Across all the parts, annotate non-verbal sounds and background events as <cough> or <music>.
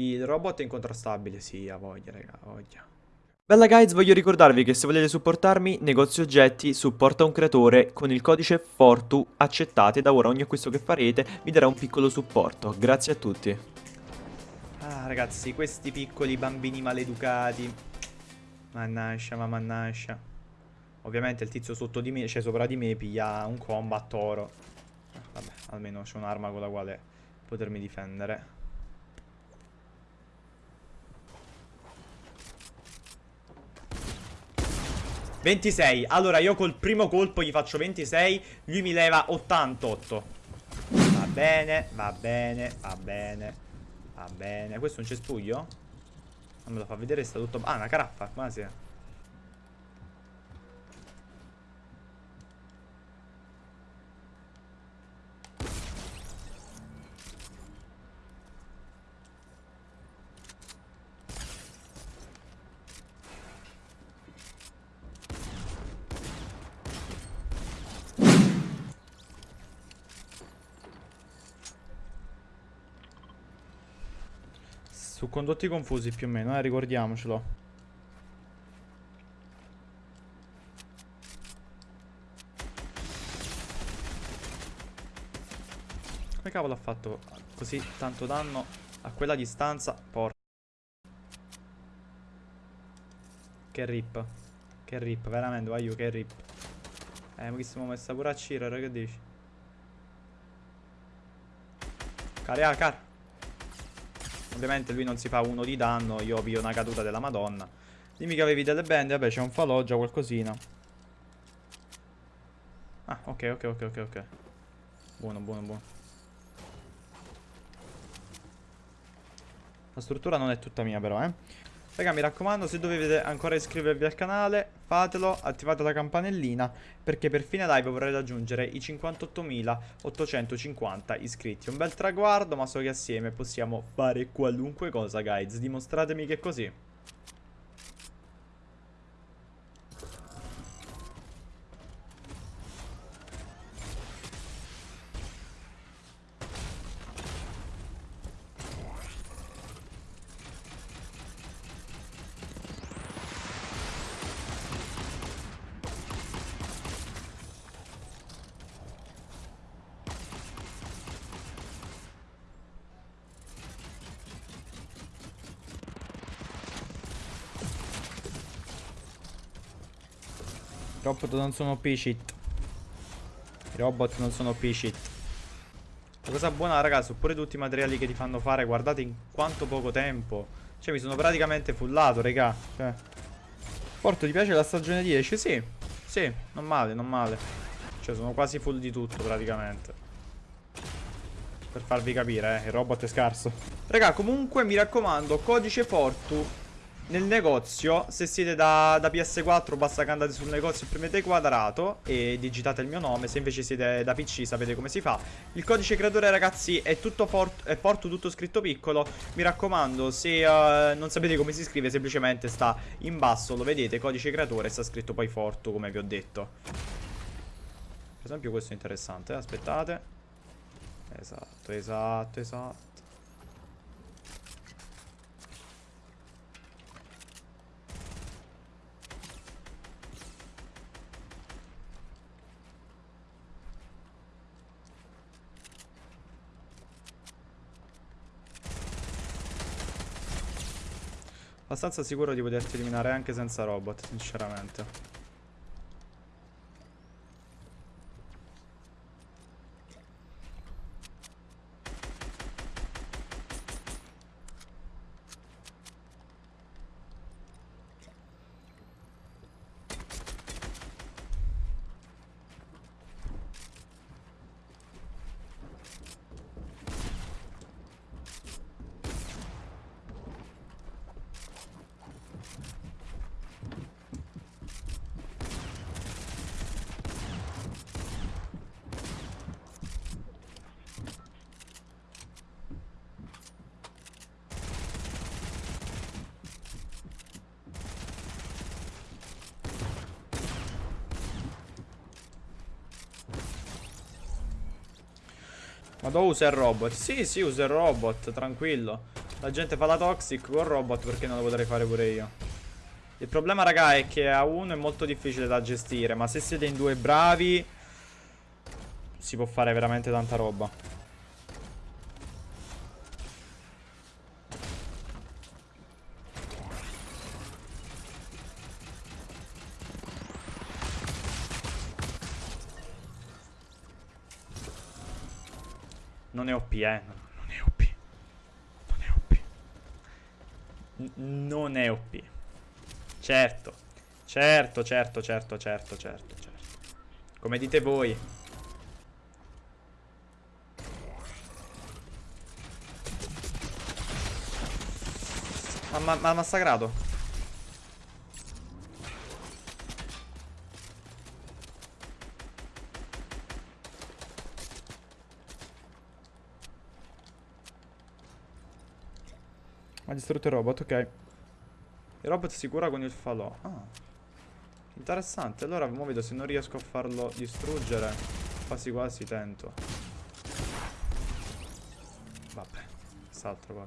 Il robot è incontrastabile, sì, ha voglia, raga, ha voglia. Bella guys, voglio ricordarvi che se volete supportarmi, negozio oggetti, supporta un creatore, con il codice FORTU accettate, da ora ogni acquisto che farete vi darà un piccolo supporto. Grazie a tutti. Ah, ragazzi, questi piccoli bambini maleducati. Mannascia, ma mannascia. Ovviamente il tizio sotto di me, cioè sopra di me, piglia un combat oro. Vabbè, almeno c'è un'arma con la quale potermi difendere. 26 Allora io col primo colpo gli faccio 26 Lui mi leva 88 Va bene, va bene, va bene Va bene. Questo è un cespuglio? Non me lo fa vedere, sta tutto... Ah, una caraffa, quasi Su condotti confusi più o meno, eh, ricordiamocelo. Come cavolo ha fatto così tanto danno a quella distanza? Porca. Che rip. Che rip, veramente, voglio che rip. Eh, ma che siamo messa pure a Ciro, che dici? Carea, car. Ovviamente lui non si fa uno di danno Io ho una caduta della madonna. Dimmi che avevi delle bende Vabbè c'è un falò già qualcosina. Ah ok ok ok ok ok. Buono buono buono. La struttura non è tutta mia però eh Raga mi raccomando se dovete ancora iscrivervi al canale Fatelo, attivate la campanellina Perché per fine live vorrei raggiungere i 58.850 iscritti. Un bel traguardo ma so che assieme possiamo fare qualunque cosa guys. Dimostratemi che è così I robot non sono P-shit. I robot non sono P-shit. La cosa buona, raga, sono pure tutti i materiali che ti fanno fare. Guardate in quanto poco tempo. Cioè, mi sono praticamente fullato, raga. Cioè. Porto, ti piace la stagione 10? Sì. Sì, non male, non male. Cioè, sono quasi full di tutto, praticamente. Per farvi capire, eh, il robot è scarso. Raga, comunque, mi raccomando, codice Fortu nel negozio, se siete da, da, PS4 basta che andate sul negozio e premete quadrato e digitate il mio nome, se invece siete da PC sapete come si fa. Il codice creatore ragazzi è tutto è forte, tutto scritto piccolo, mi raccomando se uh, non sapete come si scrive semplicemente sta in basso, lo vedete, codice creatore sta scritto poi forte come vi ho detto. Per esempio questo è interessante, eh? aspettate. Esatto, esatto, esatto. Abbastanza sicuro di poterti eliminare anche senza robot, sinceramente. Ma dove usa il robot? Sì, sì, usa il robot, tranquillo. La gente fa la toxic con robot perché non lo potrei fare pure io. Il problema raga è che a uno è molto difficile da gestire, ma se siete in due bravi si può fare veramente tanta roba. Non è OP, eh. Non è OP. Non è OP. N non è OP. Certo. Certo, certo, certo, certo, certo, certo. Come dite voi. Ma ha massacrato. Ha distrutto il robot, ok. Il robot si cura con il falò. Ah. Interessante. Allora, mo vedo se non riesco a farlo distruggere. Quasi quasi tento. Vabbè. Quest'altro qua.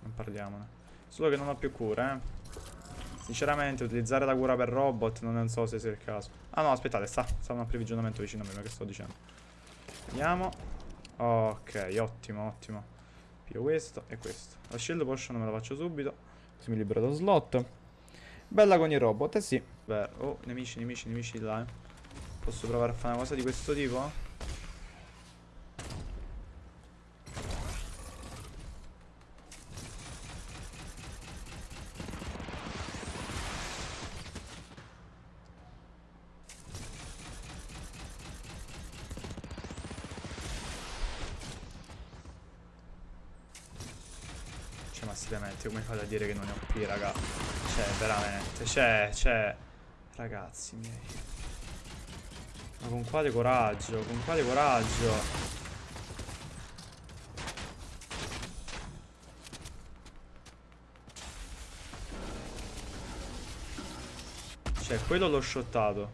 Non parliamone. Solo che non ho più cura, eh. Sinceramente, utilizzare la cura per robot non so se sia il caso. Ah no, aspettate, sta. Sta un approvvigionamento vicino a me, ma che sto dicendo. Vediamo. Ok, ottimo, ottimo. Pio questo e questo. La shield potion me la faccio subito. Così mi libero lo slot. Bella con i robot, eh sì. Beh, oh, nemici, nemici, nemici là, eh. Posso provare a fare una cosa di questo tipo? Seriamente come fate a dire che non è OP raga? Cioè veramente Cioè cioè Ragazzi miei. Ma con quale coraggio Con quale coraggio? Cioè quello l'ho shottato.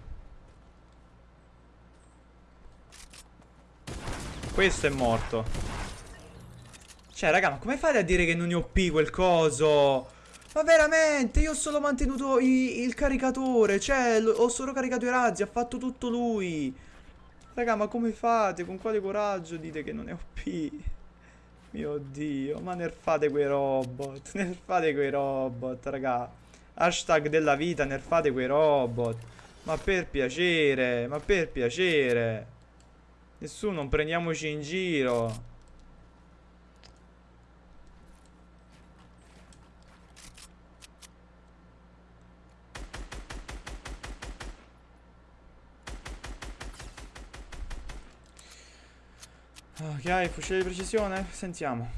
Questo è morto cioè, raga, ma come fate a dire che non è OP quel coso? Ma veramente, io ho solo mantenuto i, il caricatore. Cioè, ho solo caricato i razzi, ha fatto tutto lui. Raga, ma come fate? Con quale coraggio dite che non è OP? Mio Dio, ma nerfate quei robot. <laughs> Nerfate quei robot, raga. Hashtag della vita, nerfate quei robot. Ma per piacere, ma per piacere. Nessuno, non prendiamoci in giro. Ok, fucile di precisione? Sentiamo.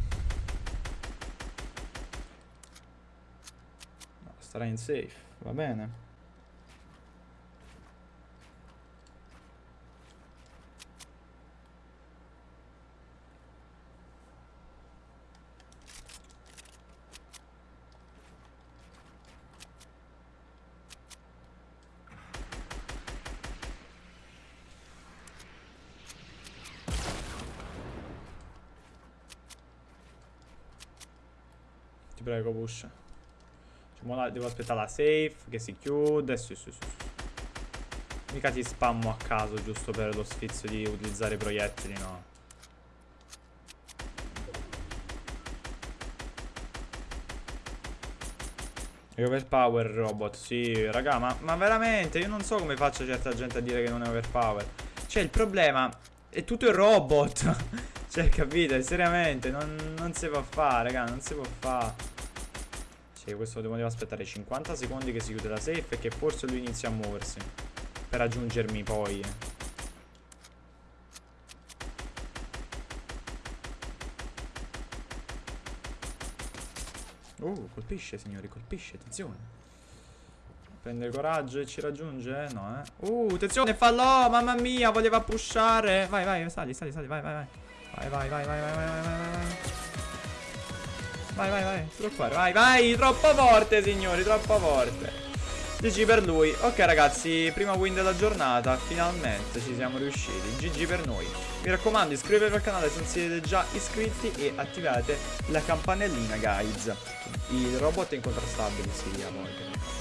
No, starà in safe, va bene. Prego, push. Cioè, devo aspettare la safe che si chiude. Sì, sì, sì. Mica ti spammo a caso giusto per lo sfizio di utilizzare i proiettili, no. È overpower robot, sì, raga, ma, ma, veramente io non so come faccia certa gente a dire che non è overpower. Cioè, il problema è tutto il robot. <laughs> cioè, capite? Seriamente, non, non si può fare, raga, non si può fare. Sì, questo devo aspettare 50 secondi che si chiude la safe e che forse lui inizia a muoversi. Per raggiungermi poi. Oh, colpisce signori, colpisce, attenzione. Prende coraggio e ci raggiunge? No, eh. Uh, attenzione, fallo! Mamma mia, voleva pushare. Vai, vai, sali, sali, sali, vai, vai, vai. Vai, vai, vai, vai, vai, vai, vai, vai, vai. Vai, vai, preoccupare. Vai, vai, troppo forte, signori, troppo forte. GG per lui. Ok ragazzi, prima win della giornata, finalmente ci siamo riusciti. GG per noi. Mi raccomando, iscrivetevi al canale se non siete già iscritti e attivate la campanellina, guys. Il robot è incontrastabile, sì, a volte.